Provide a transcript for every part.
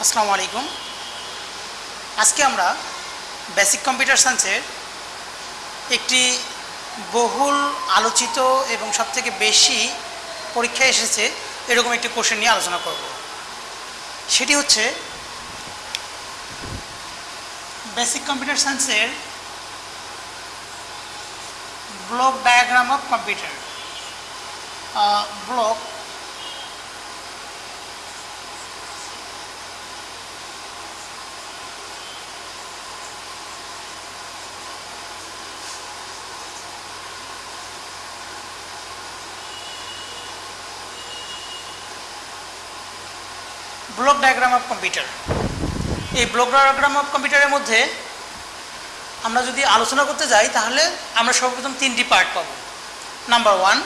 আসসালামু আলাইকুম। আজকে আমরা বেসিক কম্পিউটার সায়েন্সের একটি বহুল আলোচিত এবং সবথেকে বেশি পরীক্ষায় এসেছে এরকম একটি কোশ্চেন নিয়ে আলোচনা করব। সেটি হচ্ছে বেসিক কম্পিউটার সায়েন্সের block diagram of computer block block diagram of computer এই ব্লক ডায়াগ্রাম অফ কম্পিউটারের মধ্যে আমরা যদি আলোচনা করতে যাই, তাহলে আমরা সর্বপ্রথম তিনটি পার্ট পাব। Number one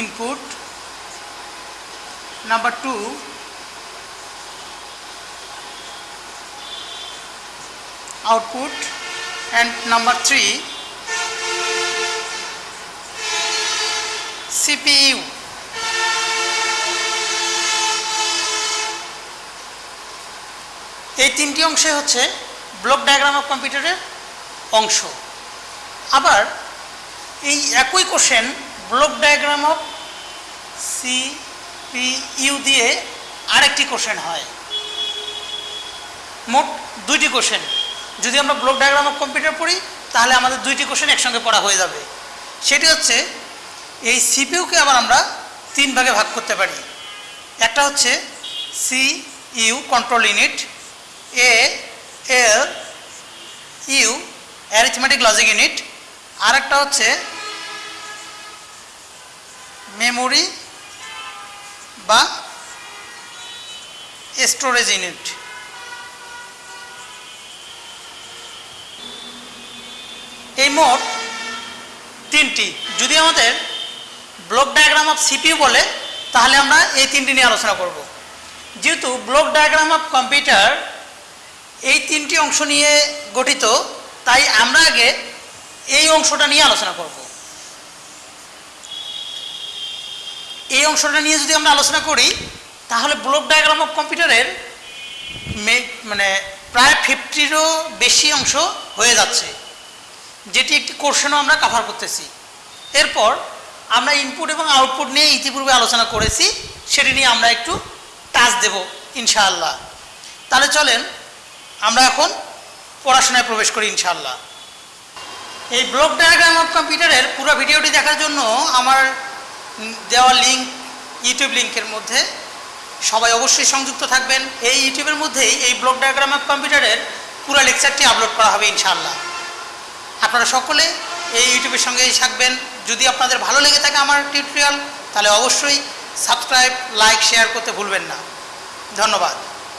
input number two output and number three CPU এই তিনটি অংশে হচ্ছে ব্লক ডায়াগ্রাম অফ কম্পিউটারের অংশ। আবার এই একই question block diagram of CPU দিয়ে আরেকটি কোশ্চেন হয়। মোট দুইটি কোশ্চেন যদি আমরা ব্লক ডায়াগ্রাম অফ কম্পিউটার পড়ি, তাহলে আমাদের দুইটি কোশ্চেন একসঙ্গে পড়া হয়ে যাবে। সেটি হচ্ছে, এই সিপিইউকে আবার আমরা তিন ভাগে ভাগ করতে পারি। একটা হচ্ছে C U control unit A L U arithmetic logic unit আর একটা হচ্ছে মেমোরি বা স্টোরেজ ইউনিট এই মোট তিনটি। যদি আমাদের ব্লক ডায়াগ্রাম অফ সিপিইউ বলে, তাহলে আমরা এই তিনটি নিয়ে আলোচনা করব। যেহেতু ব্লক ডায়াগ্রাম অফ কম্পিউটার এই তিনটি অংশ নিয়ে গঠিত, তাই আমরা আগে এই অংশটা নিয়ে আলোচনা করব। এই অংশটা নিয়ে যদি আমরা আলোচনা করি, তাহলে ব্লক ডায়াগ্রাম অফ কম্পিউটারের মানে প্রায় ফিফটিরও বেশি অংশ হয়ে যাচ্ছে, যেটি একটি কোর্শনও আমরা কাভার করতেছি। এরপর আমরা ইনপুট এবং আউটপুট নিয়ে ইতিপূর্বে আলোচনা করেছি, সেটি নিয়ে আমরা একটু টাচ দেব, ইনশাআল্লাহ। তাহলে চলেন, আমরা এখন পড়াশোনায় প্রবেশ করি, ইনশাআল্লাহ। এই ব্লক ডায়াগ্রাম অফ কম্পিউটারের পুরো ভিডিওটি দেখার জন্য আমার দেওয়া লিঙ্ক ইউটিউব লিঙ্কের মধ্যে সবাই অবশ্যই সংযুক্ত থাকবেন। এই ইউটিউবের মধ্যেই এই ব্লক ডায়াগ্রাম অফ কম্পিউটারের পুরো লেকচারটি আপলোড করা হবে, ইনশাআল্লাহ। আপনারা সকলে এই ইউটিউবের সঙ্গেই থাকবেন। যদি আপনাদের ভালো লেগে থাকে আমার টিউটোরিয়াল তাহলে অবশ্যই সাবস্ক্রাইব লাইক শেয়ার করতে ভুলবেন না। ধন্যবাদ।